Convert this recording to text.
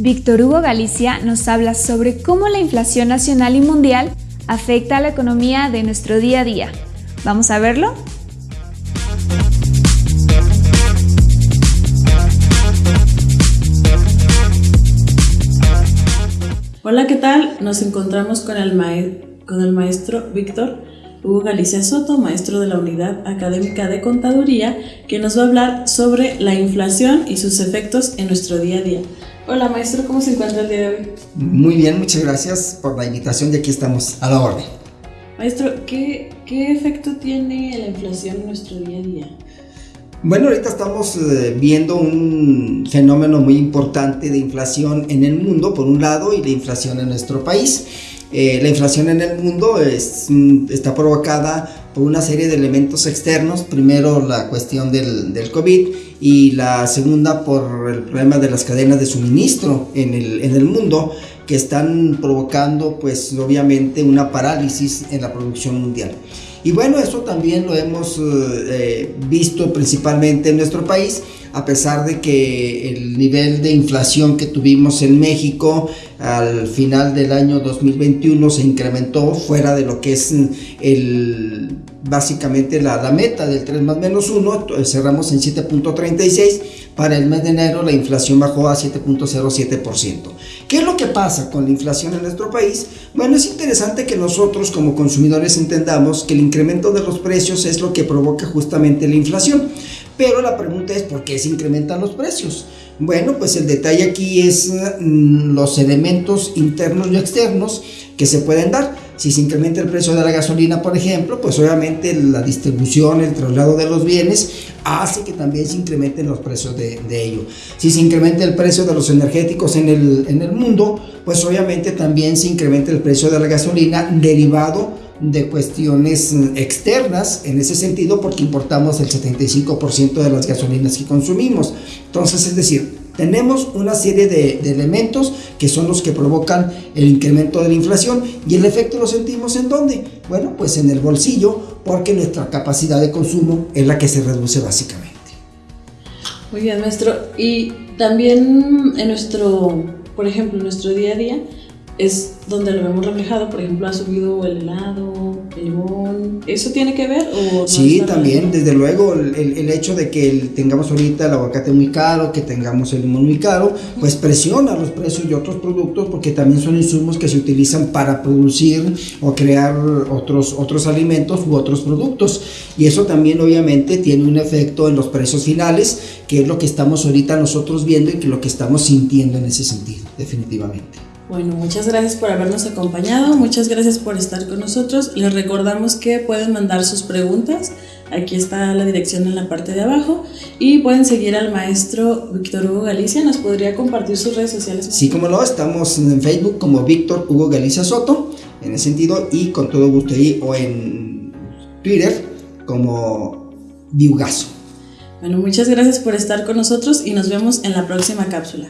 Víctor Hugo Galicia nos habla sobre cómo la inflación nacional y mundial afecta a la economía de nuestro día a día. ¿Vamos a verlo? Hola, ¿qué tal? Nos encontramos con el, con el maestro Víctor Hugo Galicia Soto, maestro de la Unidad Académica de Contaduría, que nos va a hablar sobre la inflación y sus efectos en nuestro día a día. Hola maestro, ¿cómo se encuentra el día de hoy? Muy bien, muchas gracias por la invitación y aquí estamos a la orden. Maestro, ¿qué, qué efecto tiene la inflación en nuestro día a día? Bueno, ahorita estamos eh, viendo un fenómeno muy importante de inflación en el mundo, por un lado, y la inflación en nuestro país. Eh, la inflación en el mundo mm, está provocada por una serie de elementos externos. Primero la cuestión del, del, COVID y la segunda por el problema de las cadenas de suministro en el, en el mundo que están provocando pues obviamente una parálisis en la producción mundial. Y bueno, eso también lo hemos eh, visto principalmente en nuestro país, a pesar de que el nivel de inflación que tuvimos en México al final del año 2021 se incrementó fuera de lo que es el básicamente la, la meta del 3 más menos 1, cerramos en 7.36, para el mes de enero la inflación bajó a 7.07%. ¿Qué es lo que pasa con la inflación en nuestro país? Bueno, es interesante que nosotros como consumidores entendamos que el incremento de los precios es lo que provoca justamente la inflación. Pero la pregunta es, ¿por qué se incrementan los precios? Bueno, pues el detalle aquí es mm, los elementos internos y externos que se pueden dar. Si se incrementa el precio de la gasolina, por ejemplo, pues obviamente la distribución, el traslado de los bienes hace que también se incrementen los precios de, de ello. Si se incrementa el precio de los energéticos en el, en el mundo, pues obviamente también se incrementa el precio de la gasolina derivado de cuestiones externas en ese sentido porque importamos el 75% de las gasolinas que consumimos. Entonces, es decir, tenemos una serie de, elementos que son los que provocan el incremento de la inflación y el efecto lo sentimos en dónde? Bueno, pues en el bolsillo porque nuestra capacidad de consumo es la que se reduce básicamente. Muy bien, maestro. Y también en nuestro, por ejemplo, en nuestro día a día, es donde lo vemos reflejado, por ejemplo, ha subido el helado, el limón, ¿eso tiene que ver? O sí, también, desde luego, el, el, hecho de que tengamos ahorita el aguacate muy caro, que tengamos el limón muy caro, pues presiona los precios de otros productos porque también son insumos que se utilizan para producir o crear otros, otros alimentos u otros productos. Y eso también obviamente tiene un efecto en los precios finales, que es lo que estamos ahorita nosotros viendo y que lo que estamos sintiendo en ese sentido, definitivamente. Bueno, muchas gracias por habernos acompañado, muchas gracias por estar con nosotros. Les recordamos que pueden mandar sus preguntas, aquí está la dirección en la parte de abajo, y pueden seguir al maestro Víctor Hugo Galicia, ¿nos podría compartir sus redes sociales? Sí, como no, estamos en Facebook como Víctor Hugo Galicia Soto, en ese sentido, y con todo gusto ahí, o en Twitter como Viugazo. Bueno, muchas gracias por estar con nosotros y nos vemos en la próxima cápsula.